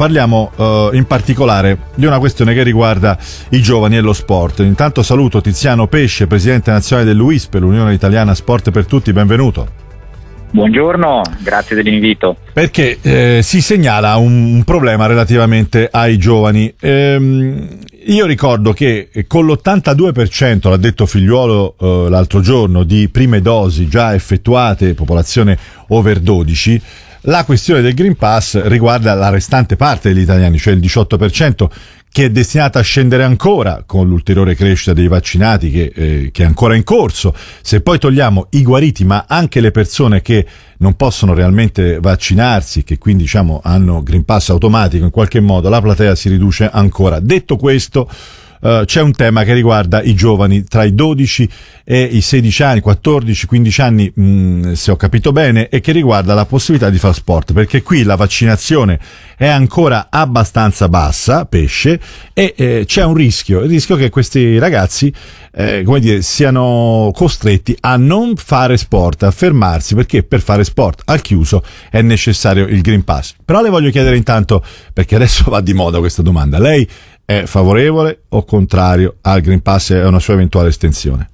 parliamo uh, in particolare di una questione che riguarda i giovani e lo sport. Intanto saluto Tiziano Pesce, presidente nazionale dell'UISP, l'Unione Italiana Sport per Tutti, benvenuto. Buongiorno, grazie dell'invito. Perché eh, si segnala un, un, problema relativamente ai giovani. Ehm, io ricordo che con l'82%, l'ha detto Figliuolo eh, l'altro giorno, di prime dosi già effettuate, popolazione over 12, la questione del Green Pass riguarda la restante parte degli italiani, cioè il 18%, che è destinata a scendere ancora con l'ulteriore crescita dei vaccinati che, eh, che, è ancora in corso. Se poi togliamo i guariti, ma anche le persone che non possono realmente vaccinarsi, che quindi diciamo hanno Green Pass automatico in qualche modo, la platea si riduce ancora. Detto questo, Uh, c'è un tema che riguarda i giovani tra i 12 e i 16 anni, 14, 15 anni, mh, mm, se ho capito bene, e che riguarda la possibilità di fare sport, perché qui la vaccinazione è ancora abbastanza bassa, pesce, e eh, c'è un rischio, il rischio che questi ragazzi, eh, come dire, siano costretti a non fare sport, a fermarsi, perché per fare sport al chiuso è necessario il Green Pass. Però le voglio chiedere intanto, perché adesso va di moda questa domanda, lei è favorevole o contrario al Green Pass e a una sua eventuale estensione?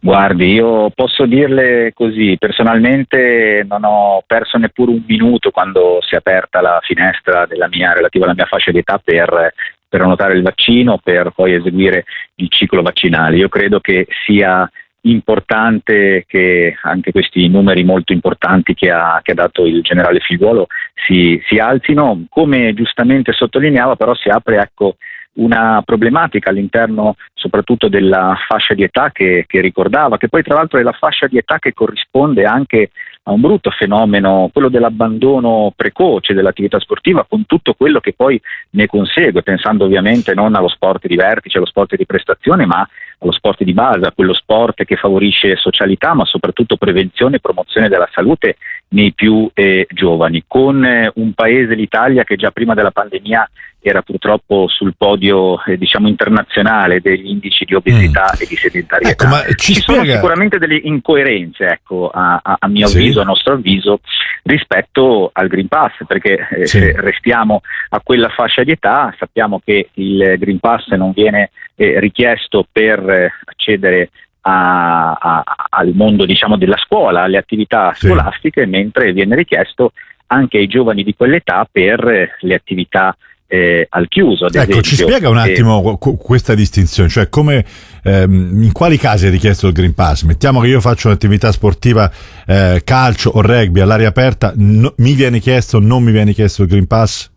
Guardi, io posso dirle così, personalmente non ho perso neppure un minuto quando si è aperta la finestra mia, relativa alla mia fascia di età per, annotare il vaccino, per poi eseguire il ciclo vaccinale. Io credo che sia importante che anche questi numeri molto importanti che ha, che ha dato il generale Figliuolo si, si, alzino. Come giustamente sottolineava, però si apre ecco, una problematica all'interno soprattutto della fascia di età che, che, ricordava, che poi tra l'altro è la fascia di età che corrisponde anche a un brutto fenomeno, quello dell'abbandono precoce dell'attività sportiva, con tutto quello che poi ne consegue, pensando ovviamente non allo sport di vertice, allo sport di prestazione, ma allo sport di base, a quello sport che favorisce socialità, ma soprattutto prevenzione e promozione della salute nei più eh, giovani, con eh, un paese, l'Italia, che già prima della pandemia era purtroppo sul podio eh, diciamo internazionale degli indici di obesità mm. e di sedentarietà. Ecco, ci, ci sono sicuramente delle incoerenze, ecco, a, a, a mio sì. avviso, a nostro avviso, rispetto al Green Pass, perché eh, sì. se restiamo a quella fascia di età, sappiamo che il Green Pass non viene eh, richiesto per eh, accedere a, a, al mondo diciamo, della scuola, alle attività sì. scolastiche, mentre viene richiesto anche ai giovani di quell'età per eh, le attività eh, al chiuso. Ad ecco, esempio. ci spiega un attimo eh, questa distinzione, cioè come, ehm, in quali casi è richiesto il Green Pass? Mettiamo che io faccio un'attività sportiva eh, calcio o rugby all'aria aperta, no, mi viene chiesto o non mi viene chiesto il Green Pass?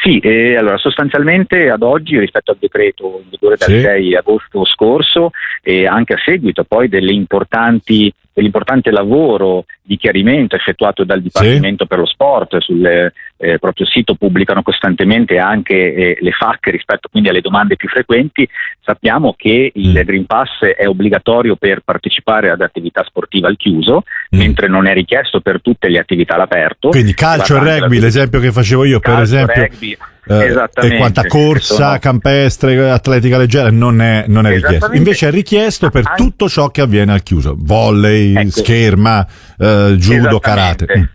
Sì, eh, allora sostanzialmente ad oggi rispetto al decreto in vigore dal sì. 6 agosto scorso e anche a seguito poi dell'importante lavoro di chiarimento effettuato dal Dipartimento sì. per lo Sport sul eh, proprio sito pubblicano costantemente anche eh, le FAC rispetto quindi alle domande più frequenti sappiamo che il mm. Green Pass è obbligatorio per partecipare ad attività sportive al chiuso mm. mentre non è richiesto per tutte le attività all'aperto quindi calcio e rugby l'esempio che facevo io calcio, per esempio rugby, eh, e quanta corsa, sono... campestre, atletica leggera non è, non è richiesto. Invece è richiesto per tutto ciò che avviene al chiuso: volley, ecco. scherma, eh, judo, karate.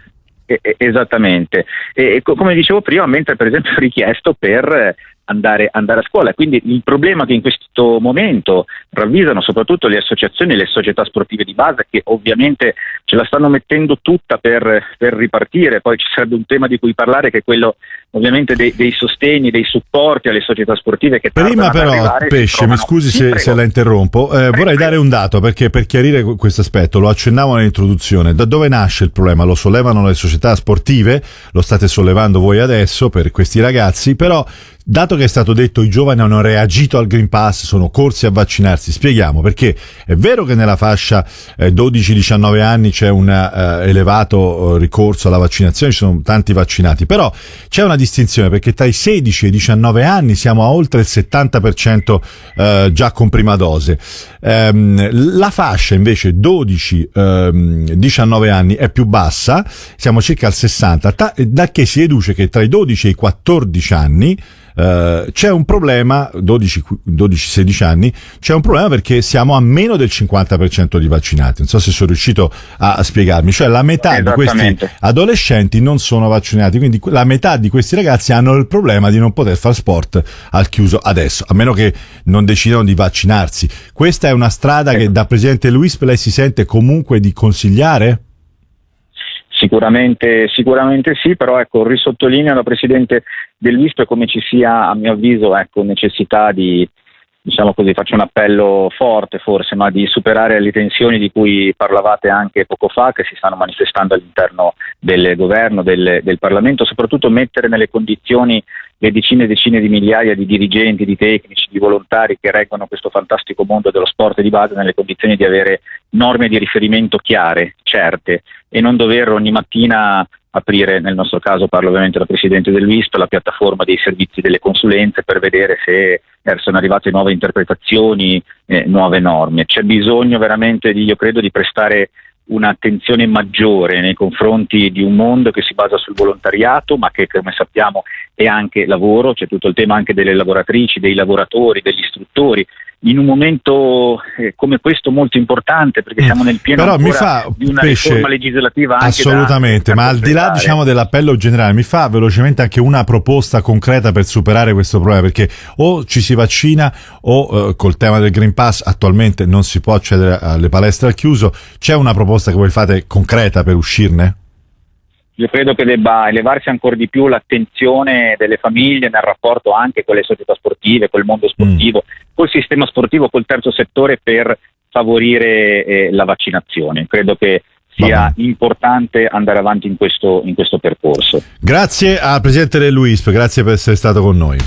Esattamente, e, come dicevo prima, mentre per esempio è richiesto per andare, andare, a scuola. Quindi il problema che in questo momento ravvisano soprattutto le associazioni e le società sportive di base, che ovviamente ce la stanno mettendo tutta per, per ripartire, poi ci sarebbe un tema di cui parlare che è quello ovviamente dei, dei sostegni, dei supporti alle società sportive che Prima però, arrivare, Pesce, mi scusi se, se, la interrompo, eh, vorrei dare un dato perché per chiarire questo aspetto, lo accennavo nell'introduzione, da dove nasce il problema? Lo sollevano le società sportive, lo state sollevando voi adesso per questi ragazzi, però Dato che è stato detto i giovani hanno reagito al Green Pass, sono corsi a vaccinarsi, spieghiamo perché è vero che nella fascia eh, 12-19 anni c'è un eh, elevato eh, ricorso alla vaccinazione, ci sono tanti vaccinati, però c'è una distinzione perché tra i 16 e i 19 anni siamo a oltre il 70% eh, già con prima dose. Ehm, la fascia invece 12-19 ehm, anni è più bassa, siamo circa al 60, da che si deduce che tra i 12 e i 14 anni eh, c'è un problema, 12-16 anni, c'è un problema perché siamo a meno del 50% di vaccinati. Non so se sono riuscito a, a spiegarmi, cioè la metà di questi adolescenti non sono vaccinati, quindi la metà di questi ragazzi hanno il problema di non poter fare sport al chiuso adesso, a meno che non decidano di vaccinarsi. Questa è una strada che da Presidente Luis lei si sente comunque di consigliare? Sicuramente, sicuramente sì, però ecco, risottolineo la Presidente dell'ISP come ci sia, a mio avviso, ecco, necessità di, diciamo così, faccio un appello forte forse, ma di superare le tensioni di cui parlavate anche poco fa, che si stanno manifestando all'interno del governo, del, del Parlamento, soprattutto mettere nelle condizioni le decine e decine di migliaia di dirigenti, di tecnici, di volontari che reggono questo fantastico mondo dello sport di base nelle condizioni di avere norme di riferimento chiare, certe e non dover ogni mattina aprire, nel nostro caso parlo ovviamente da Presidente dell'ISP, la piattaforma dei servizi delle consulenze per vedere se sono arrivate nuove interpretazioni, eh, nuove norme. C'è bisogno veramente, di, io credo, di prestare un'attenzione maggiore nei confronti di un mondo che si basa sul volontariato, ma che come sappiamo è anche lavoro, c'è tutto il tema anche delle lavoratrici, dei lavoratori, degli istruttori, in un momento eh, come questo molto importante perché mm. siamo nel pieno Però mi fa, di una pesce, riforma legislativa anche assolutamente da, ma al di là diciamo, dell'appello generale mi fa velocemente anche una proposta concreta per superare questo problema perché o ci si vaccina o eh, col tema del Green Pass attualmente non si può accedere alle palestre al chiuso c'è una proposta che voi fate concreta per uscirne? Io credo che debba elevarsi ancora di più l'attenzione delle famiglie nel rapporto anche con le società sportive, col mondo sportivo, mm. col sistema sportivo, col terzo settore per favorire eh, la vaccinazione. Credo che sia importante andare avanti in questo, in questo percorso. Grazie al Presidente dell'UISP, grazie per essere stato con noi.